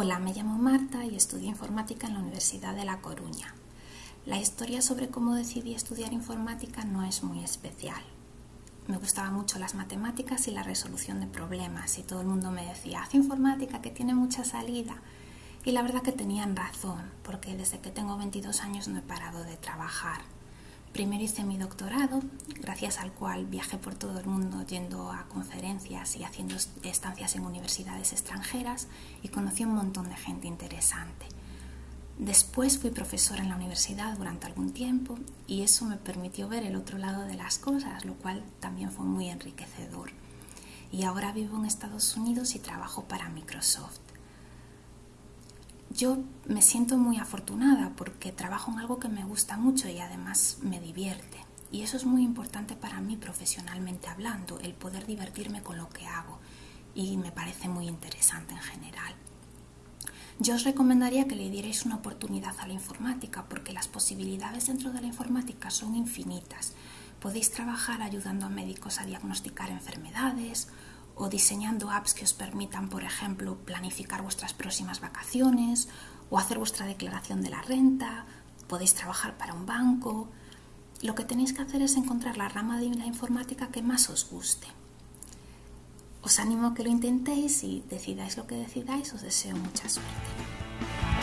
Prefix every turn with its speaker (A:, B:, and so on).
A: Hola, me llamo Marta y estudio informática en la Universidad de La Coruña. La historia sobre cómo decidí estudiar informática no es muy especial. Me gustaban mucho las matemáticas y la resolución de problemas y todo el mundo me decía, haz informática que tiene mucha salida. Y la verdad que tenían razón, porque desde que tengo 22 años no he parado de trabajar. Primero hice mi doctorado, gracias al cual viajé por todo el mundo yendo a conferencias y haciendo estancias en universidades extranjeras y conocí un montón de gente interesante. Después fui profesora en la universidad durante algún tiempo y eso me permitió ver el otro lado de las cosas, lo cual también fue muy enriquecedor. Y ahora vivo en Estados Unidos y trabajo para Microsoft. Yo me siento muy afortunada porque trabajo en algo que me gusta mucho y además me divierte. Y eso es muy importante para mí profesionalmente hablando, el poder divertirme con lo que hago. Y me parece muy interesante en general. Yo os recomendaría que le dierais una oportunidad a la informática porque las posibilidades dentro de la informática son infinitas. Podéis trabajar ayudando a médicos a diagnosticar enfermedades o diseñando apps que os permitan, por ejemplo, planificar vuestras próximas vacaciones o hacer vuestra declaración de la renta, podéis trabajar para un banco. Lo que tenéis que hacer es encontrar la rama de la informática que más os guste. Os animo a que lo intentéis y decidáis lo que decidáis, os deseo mucha suerte.